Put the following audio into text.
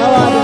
Tchau,